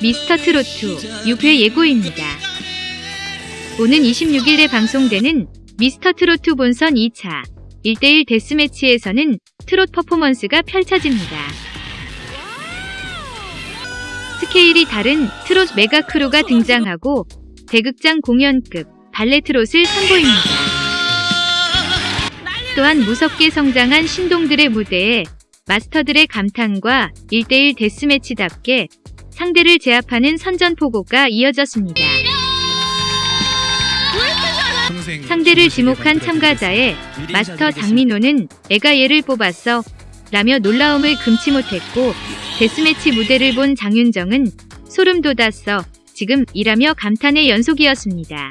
미스터 트로트 6회 예고입니다. 오는 26일에 방송되는 미스터 트로트 본선 2차 1대1 데스매치에서는 트롯 퍼포먼스가 펼쳐집니다. 스케일이 다른 트롯 mega crew가 등장하고 대극장 공연급 발레 트롯을 선보입니다. 또한 무섭게 성장한 신동들의 무대에 마스터들의 감탄과 1대1 데스매치답게 상대를 제압하는 선전포고가 이어졌습니다. 상대를 지목한 참가자의 마스터 장민호는 애가 얘를 뽑았어 라며 놀라움을 금치 못했고 데스매치 무대를 본 장윤정은 소름 돋았어 지금 이라며 감탄의 연속이었습니다.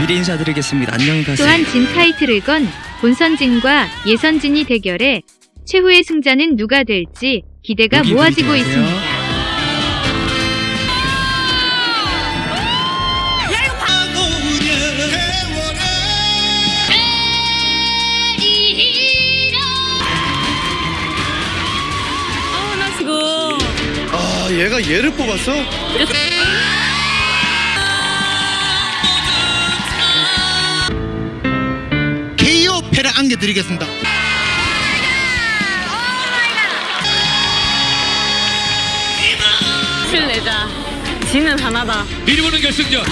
미리 인사드리겠습니다. 안녕히 가세요. 또한 진 타이틀을 건 본선진과 예선진이 대결해 최후의 승자는 누가 될지 기대가 모아지고. 있습니다. 얘가 얘를 뽑았어? KO 패를 안겨드리겠습니다. 실내자. 지는 하나다. 미리 보는 결승전